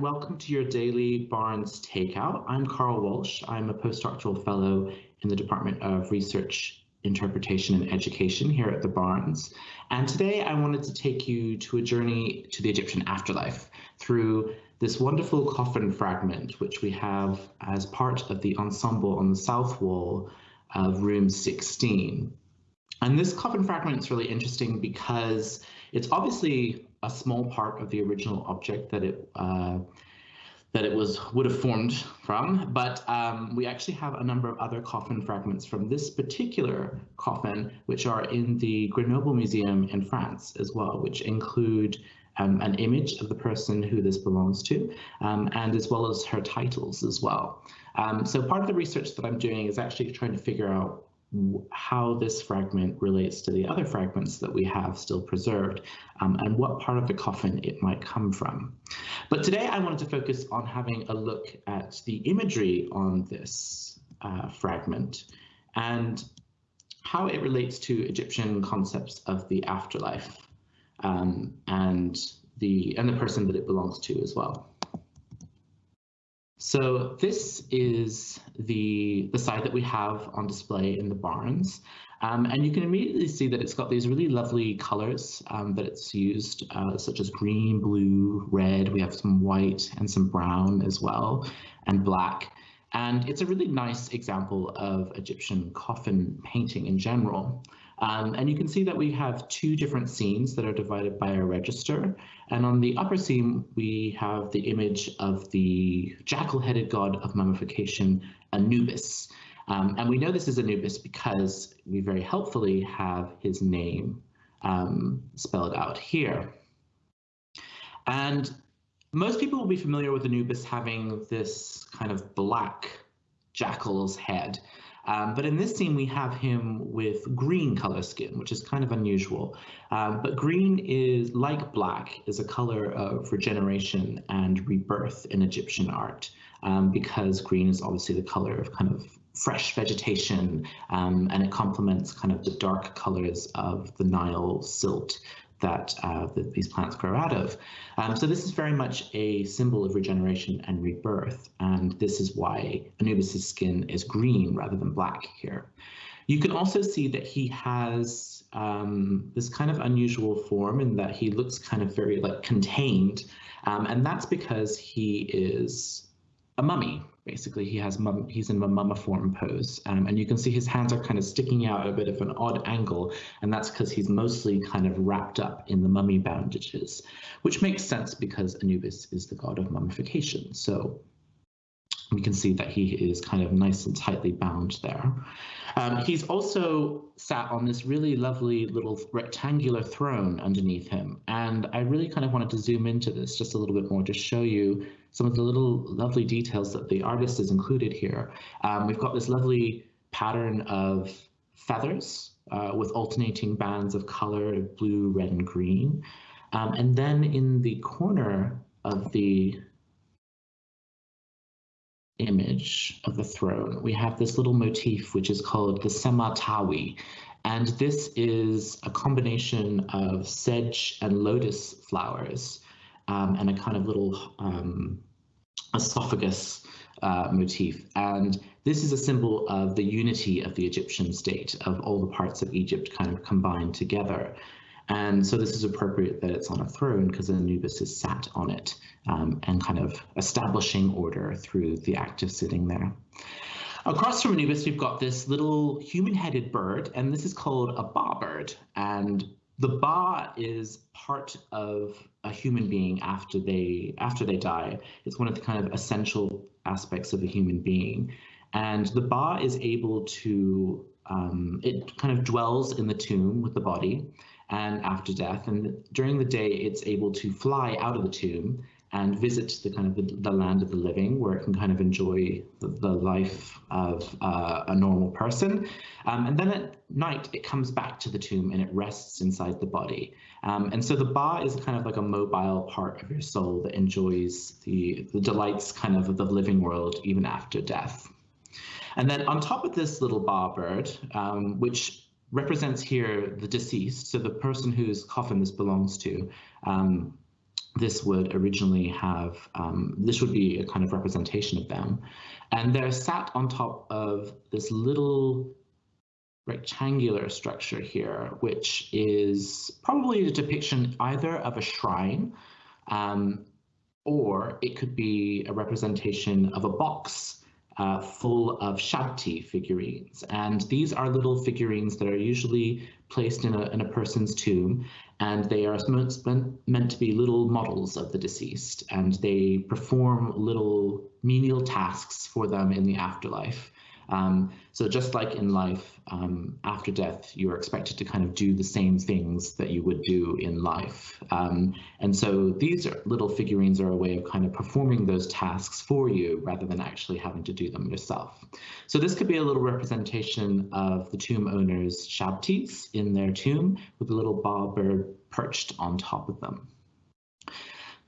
welcome to your daily Barnes Takeout. I'm Carl Walsh. I'm a postdoctoral fellow in the Department of Research, Interpretation and Education here at the Barnes. And today I wanted to take you to a journey to the Egyptian afterlife through this wonderful coffin fragment, which we have as part of the ensemble on the south wall of room 16. And this coffin fragment is really interesting because it's obviously a small part of the original object that it uh, that it was would have formed from, but um, we actually have a number of other coffin fragments from this particular coffin, which are in the Grenoble Museum in France as well, which include um, an image of the person who this belongs to, um, and as well as her titles as well. Um, so part of the research that I'm doing is actually trying to figure out how this fragment relates to the other fragments that we have still preserved um, and what part of the coffin it might come from. But today I wanted to focus on having a look at the imagery on this uh, fragment and how it relates to Egyptian concepts of the afterlife um, and the and the person that it belongs to as well. So this is the, the side that we have on display in the Barnes. Um, and you can immediately see that it's got these really lovely colors um, that it's used, uh, such as green, blue, red. We have some white and some brown as well, and black. And it's a really nice example of Egyptian coffin painting in general. Um, and you can see that we have two different scenes that are divided by a register. And on the upper scene, we have the image of the jackal-headed god of mummification, Anubis. Um, and we know this is Anubis because we very helpfully have his name um, spelled out here. And most people will be familiar with Anubis having this kind of black jackal's head. Um, but in this scene, we have him with green color skin, which is kind of unusual. Um, but green is, like black, is a color of regeneration and rebirth in Egyptian art, um, because green is obviously the color of kind of fresh vegetation, um, and it complements kind of the dark colors of the Nile silt that, uh, that these plants grow out of. Um, so this is very much a symbol of regeneration and rebirth, and this is why Anubis's skin is green rather than black here. You can also see that he has um, this kind of unusual form in that he looks kind of very like contained, um, and that's because he is a mummy, basically. He has mum he's in a mummiform pose um, and you can see his hands are kind of sticking out a bit of an odd angle and that's because he's mostly kind of wrapped up in the mummy bandages which makes sense because Anubis is the god of mummification. So we can see that he is kind of nice and tightly bound there. Um, he's also sat on this really lovely little rectangular throne underneath him. And I really kind of wanted to zoom into this just a little bit more to show you some of the little lovely details that the artist has included here. Um, we've got this lovely pattern of feathers uh, with alternating bands of color, blue, red, and green. Um, and then in the corner of the image of the throne, we have this little motif which is called the Sematawi. And this is a combination of sedge and lotus flowers um, and a kind of little um, esophagus uh, motif. And this is a symbol of the unity of the Egyptian state, of all the parts of Egypt kind of combined together. And so this is appropriate that it's on a throne because Anubis is sat on it um, and kind of establishing order through the act of sitting there. Across from Anubis, we've got this little human-headed bird, and this is called a ba bird. And the ba is part of a human being after they after they die. It's one of the kind of essential aspects of a human being. And the ba is able to, um, it kind of dwells in the tomb with the body and after death. And during the day, it's able to fly out of the tomb and visit the kind of the, the land of the living where it can kind of enjoy the, the life of uh, a normal person. Um, and then at night, it comes back to the tomb and it rests inside the body. Um, and so the ba is kind of like a mobile part of your soul that enjoys the, the delights kind of of the living world even after death. And then on top of this little ba bird, um, which represents here the deceased, so the person whose coffin this belongs to, um, this would originally have, um, this would be a kind of representation of them. And they're sat on top of this little rectangular structure here, which is probably a depiction either of a shrine um, or it could be a representation of a box uh, full of Shabti figurines. And these are little figurines that are usually placed in a, in a person's tomb, and they are meant to be little models of the deceased, and they perform little menial tasks for them in the afterlife. Um, so just like in life, um, after death, you are expected to kind of do the same things that you would do in life. Um, and so these little figurines are a way of kind of performing those tasks for you rather than actually having to do them yourself. So this could be a little representation of the tomb owner's shabtis in their tomb with a little bird perched on top of them.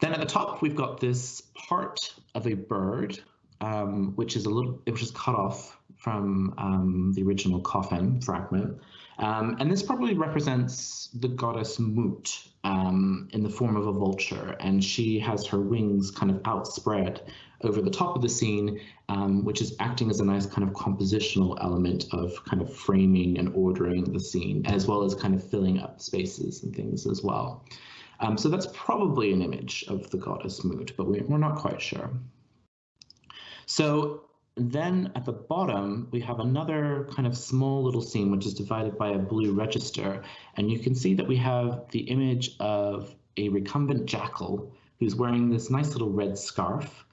Then at the top, we've got this part of a bird, um, which is a little, which is cut off from um, the original coffin fragment. Um, and this probably represents the goddess Mut um, in the form of a vulture, and she has her wings kind of outspread over the top of the scene, um, which is acting as a nice kind of compositional element of kind of framing and ordering the scene, as well as kind of filling up spaces and things as well. Um, so that's probably an image of the goddess Mut, but we're not quite sure. So then at the bottom, we have another kind of small little scene, which is divided by a blue register. And you can see that we have the image of a recumbent jackal who's wearing this nice little red scarf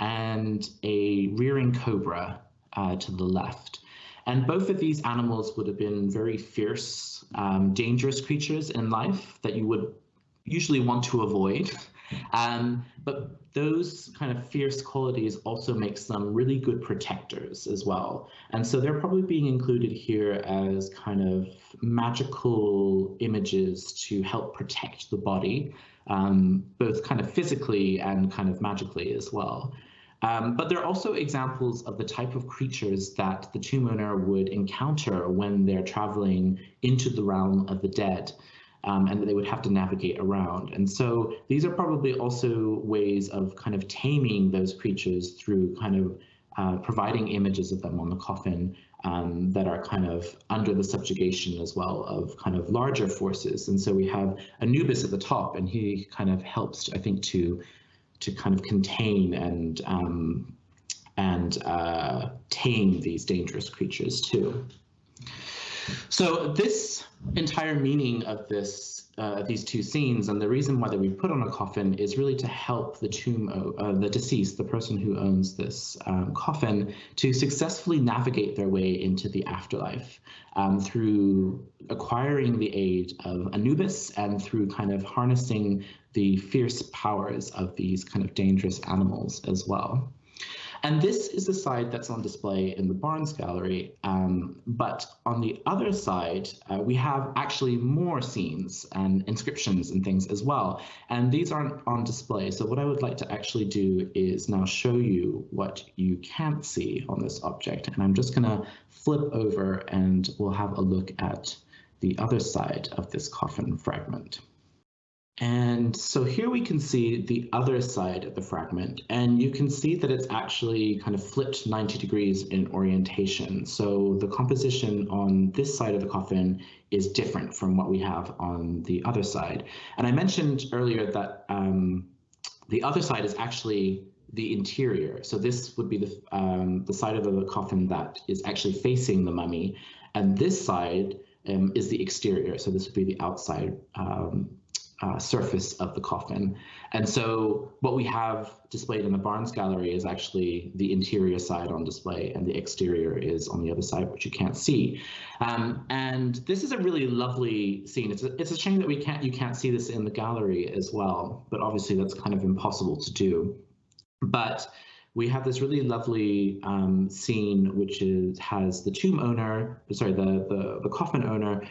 and a rearing cobra uh, to the left. And both of these animals would have been very fierce, um, dangerous creatures in life that you would usually want to avoid. Um, but those kind of fierce qualities also makes them really good protectors as well. And so they're probably being included here as kind of magical images to help protect the body, um, both kind of physically and kind of magically as well. Um, but there are also examples of the type of creatures that the tomb owner would encounter when they're traveling into the realm of the dead um, and that they would have to navigate around. And so these are probably also ways of kind of taming those creatures through kind of uh, providing images of them on the coffin um, that are kind of under the subjugation as well of kind of larger forces. And so we have Anubis at the top, and he kind of helps, I think, to to kind of contain and um, and uh, tame these dangerous creatures too. So this entire meaning of this uh, these two scenes and the reason why that we put on a coffin is really to help the tomb, uh, the deceased, the person who owns this um, coffin, to successfully navigate their way into the afterlife um, through acquiring the aid of Anubis and through kind of harnessing the fierce powers of these kind of dangerous animals as well. And this is the side that's on display in the Barnes Gallery. Um, but on the other side, uh, we have actually more scenes and inscriptions and things as well. And these aren't on display. So what I would like to actually do is now show you what you can't see on this object. And I'm just going to flip over and we'll have a look at the other side of this coffin fragment. And so here we can see the other side of the fragment, and you can see that it's actually kind of flipped 90 degrees in orientation. So the composition on this side of the coffin is different from what we have on the other side. And I mentioned earlier that um, the other side is actually the interior. So this would be the, um, the side of the coffin that is actually facing the mummy, and this side um, is the exterior. So this would be the outside um, uh, surface of the coffin. And so what we have displayed in the Barnes Gallery is actually the interior side on display and the exterior is on the other side, which you can't see. Um, and this is a really lovely scene. It's a, it's a shame that we can't you can't see this in the gallery as well, but obviously that's kind of impossible to do. But we have this really lovely um, scene, which is has the tomb owner, sorry, the, the, the coffin owner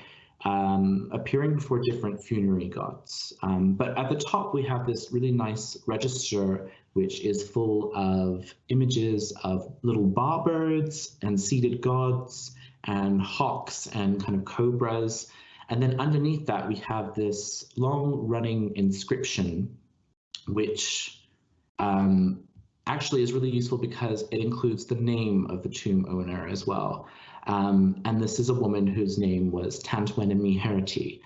um, appearing before different funerary gods. Um, but at the top, we have this really nice register, which is full of images of little ba birds and seated gods and hawks and kind of cobras. And then underneath that, we have this long running inscription which um, actually is really useful because it includes the name of the tomb owner as well. Um, and this is a woman whose name was Tantwenimi Hereti.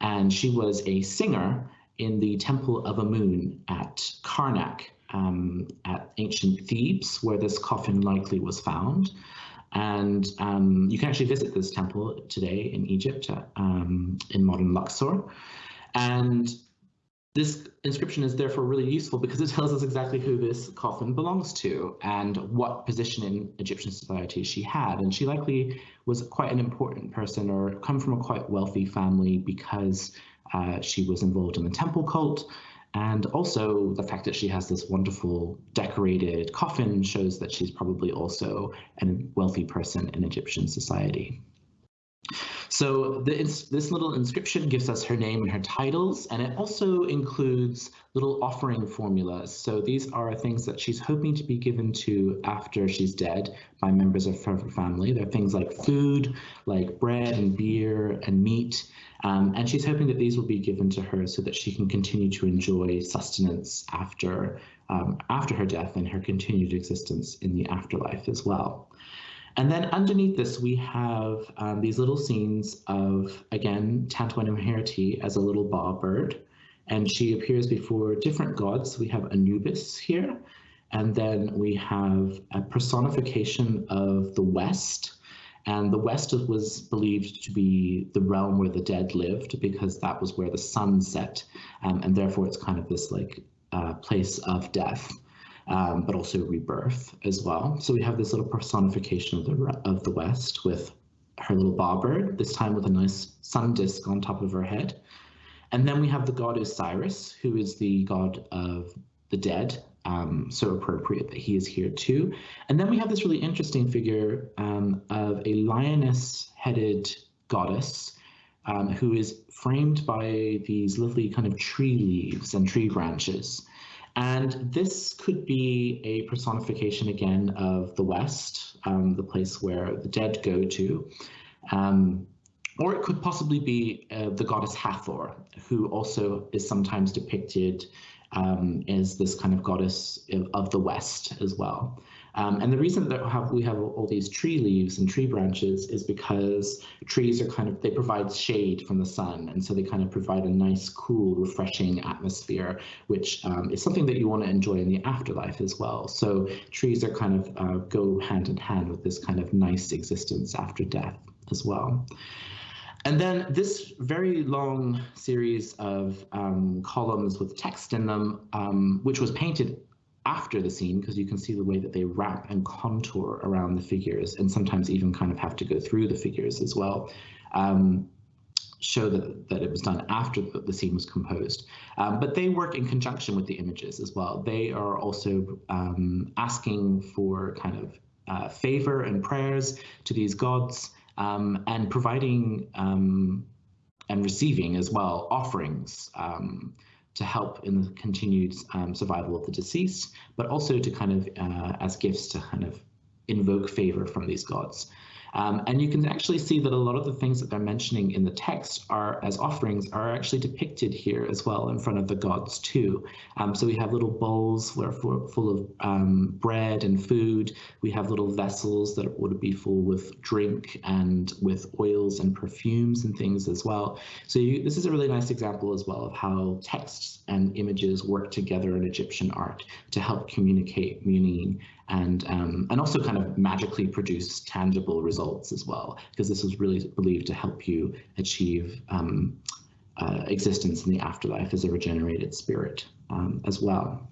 And she was a singer in the Temple of Amun at Karnak um, at ancient Thebes, where this coffin likely was found. And um, you can actually visit this temple today in Egypt, um, in modern Luxor. And this inscription is therefore really useful because it tells us exactly who this coffin belongs to and what position in Egyptian society she had. And she likely was quite an important person or come from a quite wealthy family because uh, she was involved in the temple cult. And also the fact that she has this wonderful decorated coffin shows that she's probably also a wealthy person in Egyptian society. So this little inscription gives us her name and her titles, and it also includes little offering formulas. So these are things that she's hoping to be given to after she's dead by members of her family. They're things like food, like bread and beer and meat, um, and she's hoping that these will be given to her so that she can continue to enjoy sustenance after um, after her death and her continued existence in the afterlife as well. And then underneath this, we have um, these little scenes of, again, Tantwennim Hereti as a little ba bird. And she appears before different gods. We have Anubis here. And then we have a personification of the West. And the West was believed to be the realm where the dead lived because that was where the sun set. Um, and therefore, it's kind of this like uh, place of death um, but also rebirth as well. So we have this little personification of the of the West with her little ba bird, this time with a nice sun disk on top of her head. And then we have the god Osiris, who is the god of the dead. Um, so appropriate that he is here too. And then we have this really interesting figure um, of a lioness-headed goddess um, who is framed by these lovely kind of tree leaves and tree branches. And this could be a personification again of the West, um, the place where the dead go to. Um, or it could possibly be uh, the goddess Hathor, who also is sometimes depicted um, as this kind of goddess of the West as well. Um, and the reason that have, we have all these tree leaves and tree branches is because trees are kind of, they provide shade from the sun. And so they kind of provide a nice, cool, refreshing atmosphere, which um, is something that you want to enjoy in the afterlife as well. So trees are kind of uh, go hand in hand with this kind of nice existence after death as well. And then this very long series of um, columns with text in them, um, which was painted after the scene because you can see the way that they wrap and contour around the figures and sometimes even kind of have to go through the figures as well. Um, show that, that it was done after the, the scene was composed. Um, but they work in conjunction with the images as well. They are also um, asking for kind of uh, favor and prayers to these gods um, and providing um, and receiving as well offerings um, to help in the continued um, survival of the deceased, but also to kind of uh, as gifts to kind of invoke favor from these gods. Um, and you can actually see that a lot of the things that they're mentioning in the text are as offerings are actually depicted here as well in front of the gods too. Um, so we have little bowls that are full of um, bread and food. We have little vessels that would be full with drink and with oils and perfumes and things as well. So you, this is a really nice example as well of how texts and images work together in Egyptian art to help communicate meaning and um, and also kind of magically produce tangible results as well, because this was really believed to help you achieve um, uh, existence in the afterlife as a regenerated spirit um, as well.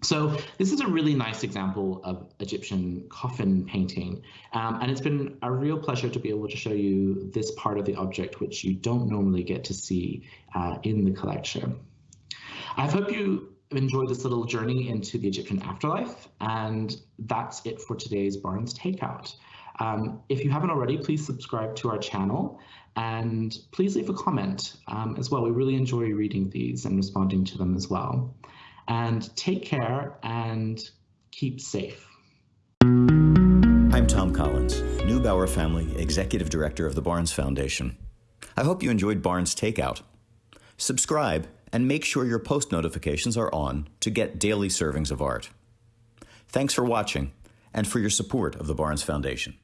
So this is a really nice example of Egyptian coffin painting, um, and it's been a real pleasure to be able to show you this part of the object, which you don't normally get to see uh, in the collection. I hope you enjoyed this little journey into the Egyptian afterlife. And that's it for today's Barnes Takeout. Um, if you haven't already, please subscribe to our channel and please leave a comment um, as well. We really enjoy reading these and responding to them as well. And take care and keep safe. I'm Thom Collins, Neubauer Family Executive Director of the Barnes Foundation. I hope you enjoyed Barnes Takeout. Subscribe and make sure your post notifications are on to get daily servings of art. Thanks for watching and for your support of the Barnes Foundation.